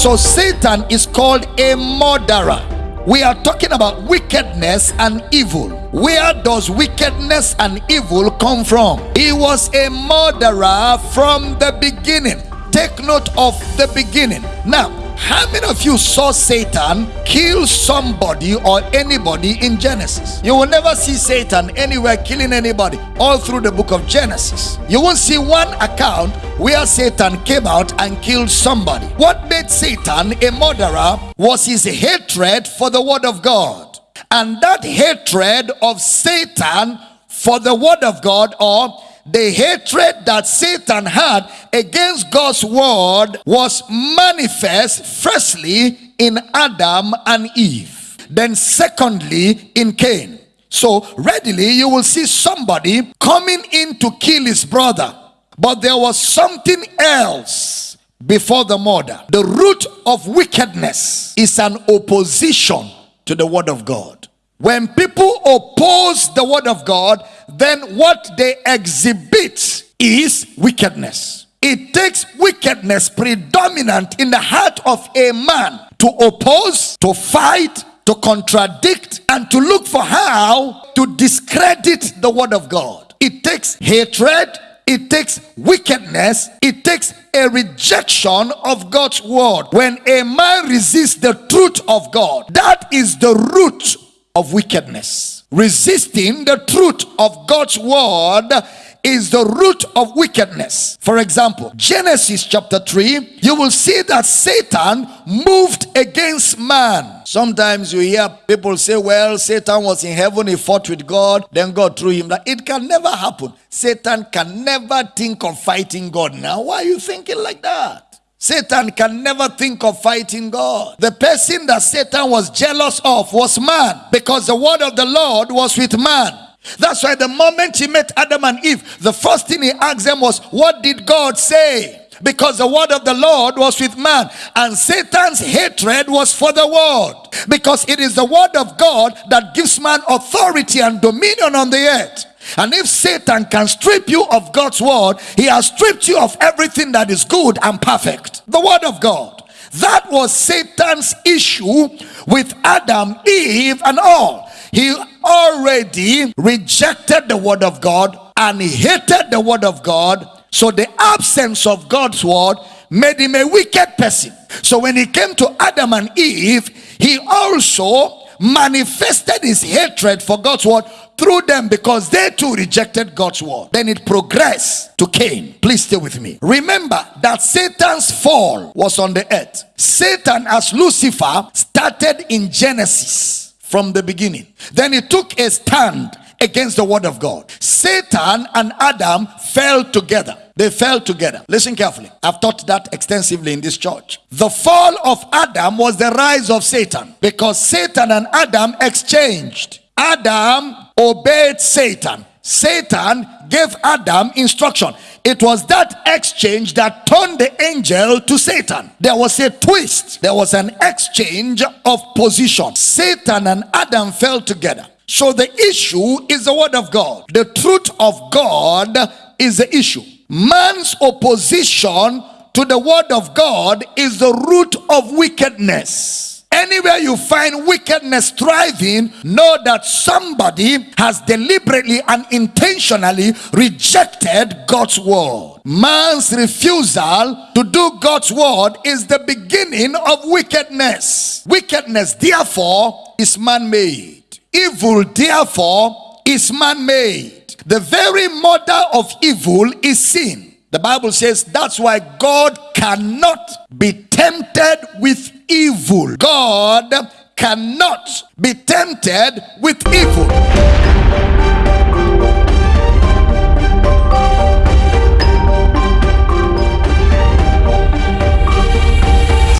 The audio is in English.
So Satan is called a murderer. We are talking about wickedness and evil. Where does wickedness and evil come from? He was a murderer from the beginning. Take note of the beginning. Now, how many of you saw Satan kill somebody or anybody in Genesis? You will never see Satan anywhere killing anybody all through the book of Genesis. You won't see one account where Satan came out and killed somebody. What made Satan a murderer was his hatred for the word of God. And that hatred of Satan for the word of God or the hatred that Satan had against God's word was manifest firstly in Adam and Eve, then secondly in Cain. So readily you will see somebody coming in to kill his brother, but there was something else before the murder. The root of wickedness is an opposition to the word of God. When people oppose the word of God, then what they exhibit is wickedness. It takes wickedness predominant in the heart of a man to oppose, to fight, to contradict, and to look for how to discredit the word of God. It takes hatred, it takes wickedness, it takes a rejection of God's word. When a man resists the truth of God, that is the root of wickedness. Resisting the truth of God's word is the root of wickedness. For example, Genesis chapter 3, you will see that Satan moved against man. Sometimes you hear people say, well, Satan was in heaven, he fought with God, then God threw him down. It can never happen. Satan can never think of fighting God. Now, why are you thinking like that? Satan can never think of fighting God. The person that Satan was jealous of was man because the word of the Lord was with man. That's why the moment he met Adam and Eve, the first thing he asked them was, What did God say? Because the word of the Lord was with man, and Satan's hatred was for the word. Because it is the word of God that gives man authority and dominion on the earth. And if Satan can strip you of God's word, he has stripped you of everything that is good and perfect. The word of God. That was Satan's issue with Adam, Eve, and all. He already rejected the word of God and he hated the word of God. So the absence of God's word made him a wicked person. So when he came to Adam and Eve, he also manifested his hatred for God's word through them because they too rejected God's word. Then it progressed to Cain. Please stay with me. Remember that Satan's fall was on the earth. Satan as Lucifer started in Genesis from the beginning. Then he took a stand against the word of God. Satan and Adam fell together. They fell together. Listen carefully. I've taught that extensively in this church. The fall of Adam was the rise of Satan because Satan and Adam exchanged. Adam obeyed Satan. Satan gave Adam instruction. It was that exchange that turned the angel to Satan. There was a twist. There was an exchange of position. Satan and Adam fell together. So the issue is the word of God. The truth of God is the issue. Man's opposition to the word of God is the root of wickedness. Anywhere you find wickedness thriving, know that somebody has deliberately and intentionally rejected God's word. Man's refusal to do God's word is the beginning of wickedness. Wickedness, therefore, is man made. Evil, therefore, is man made. The very mother of evil is sin. The Bible says that's why God cannot be tempted with evil. God cannot be tempted with evil.